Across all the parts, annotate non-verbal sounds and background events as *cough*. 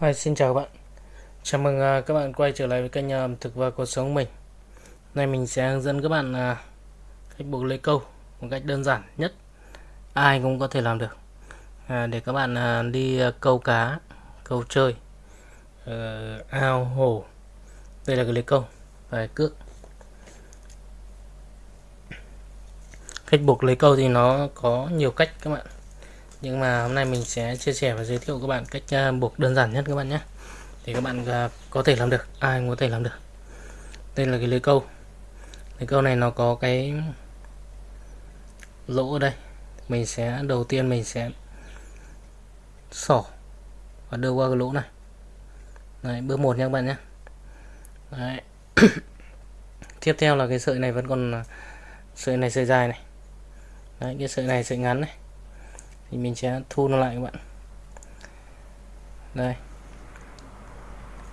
Hi, xin chào các bạn. Chào mừng uh, các bạn quay trở lại với kênh à, ẩm thực và cuộc sống của mình. Nay mình sẽ hướng dẫn các bạn uh, cách buộc lưới câu một cách đơn giản nhất. Ai cũng có thể làm được. Uh, để các bạn uh, đi uh, câu cá câu chơi uh, ao hồ. Đây là cái lưới câu. Và cước. Cách buộc lưới câu thì nó có nhiều cách các bạn nhưng mà hôm nay mình sẽ chia sẻ và giới thiệu các bạn cách à, buộc đơn giản nhất các bạn nhé. Thì các bạn à, có thể làm được. Ai cũng có thể làm được. Đây là cái lưới câu. Lưới câu này nó có cái lỗ ở đây. Mình sẽ đầu tiên mình sẽ xỏ và đưa qua cái lỗ này. Đấy, bước một nha các bạn nhé. Đấy. *coughs* tiếp theo là cái sợi này vẫn còn à, sợi này sợi dài này. Đấy, cái sợi này sợi ngắn này thì mình sẽ thu nó lại các bạn. Đây.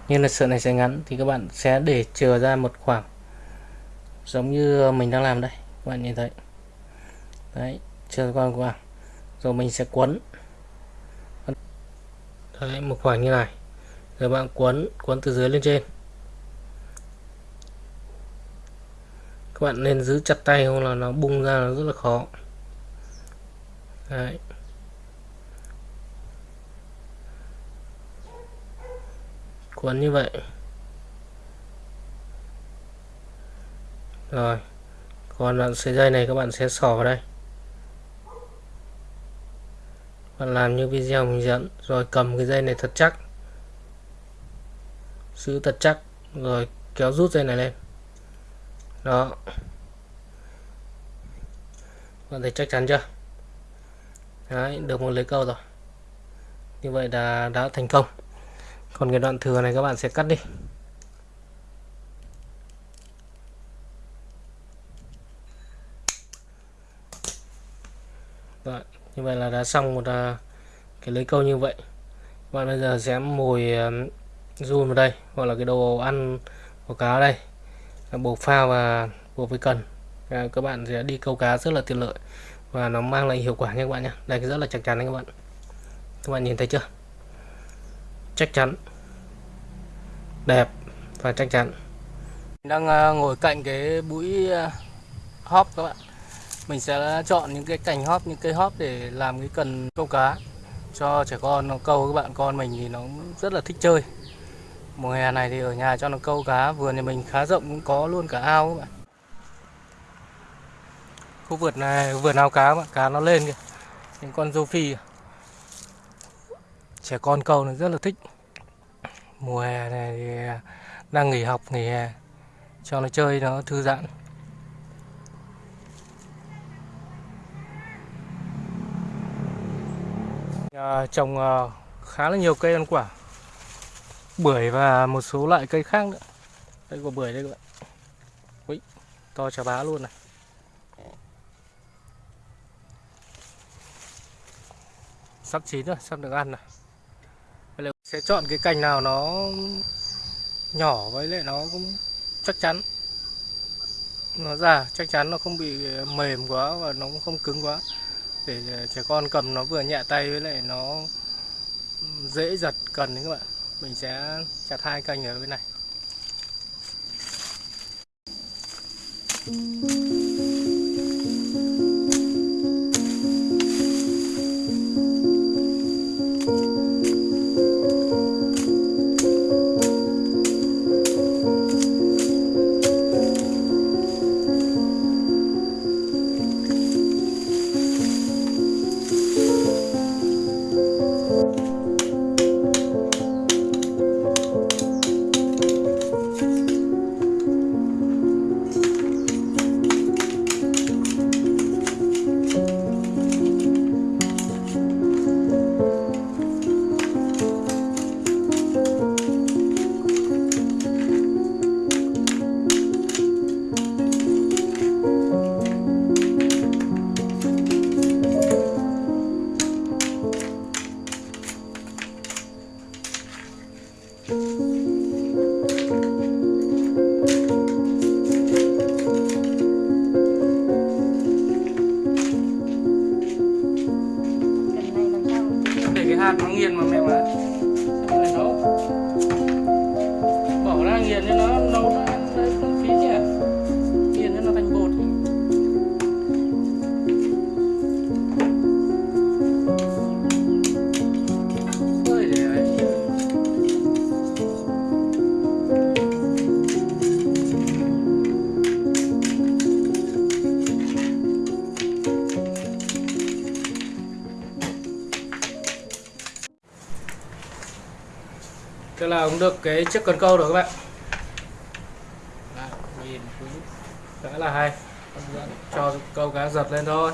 Như là sợi này sẽ ngắn thì các bạn sẽ để chờ ra một khoảng giống như mình đang làm đây. Các bạn nhìn thấy. Đấy, chờ qua khoảng. Rồi mình sẽ quấn. Đấy một khoảng như này. Rồi bạn quấn quấn từ dưới lên trên. Các bạn nên giữ chặt tay không là nó bung ra nó rất là khó. Đấy. Cuốn như vậy. Rồi còn đoạn sợi dây này các bạn sẽ xỏ vào đây. Bạn làm như video mình dẫn rồi cầm cái dây này thật chắc. Giữ thật chắc rồi kéo rút dây này lên. Đó. Bạn thấy chắc chắn chưa? Đấy, được một lưới câu rồi. Như vậy là đã thành công còn cái đoạn thừa này các bạn sẽ cắt đi. Rồi, như vậy là đã xong một à, cái lưới câu như vậy. Bạn bây giờ sẽ mồi à, run vào đây hoặc là cái đồ ăn của cá đây. Buộc phao và buộc với cần. À, các bạn sẽ đi câu cá rất là tiện lợi và nó mang lại hiệu quả nha các bạn nhé đây rất là chắc chắn đấy các bạn. Các bạn nhìn thấy chưa? Chắc chắn. Đẹp và chắc chắn. Đang à, ngồi cạnh cái bụi à, hóp các bạn. Mình sẽ chọn những cái cành hóp những cây hóp để làm cái cần câu cá cho trẻ con. Nó câu các bạn con mình thì nó rất là thích chơi. Mùa hè này thì ở nhà cho nó câu cá. Vườn thì mình khá rộng, cũng có luôn cả ao các bạn. Khu vườn này, vườn ao cá bạn, cá nó lên kìa. Những con rô phi trẻ con câu nó rất là thích. Mùa hè này thì à, đang nghỉ học nghỉ hè cho nó chơi nó thư giãn. À, trồng à, khá là nhiều cây ăn quả. Bưởi và một số loại cây khác nữa. Đây có bưởi đây các bạn. Ui, to chà bá luôn này. Sắp chín rồi sắp được ăn rồi sẽ chọn cái cành nào nó nhỏ với lại nó cũng chắc chắn. Nó già, chắc chắn nó không bị ờ, mềm quá và nó cũng không cứng quá. Để ờ, trẻ con cầm nó vừa nhẹ tay với lại nó dễ giật cần đấy các bạn. Mình sẽ chặt hai cành ở bên này. Nó nghiền mà mẹ mà tức là cũng được cái chiếc cần câu rồi các bạn. Đấy, Nhìn cũng khá là hay. Cho câu cá giật lên thôi.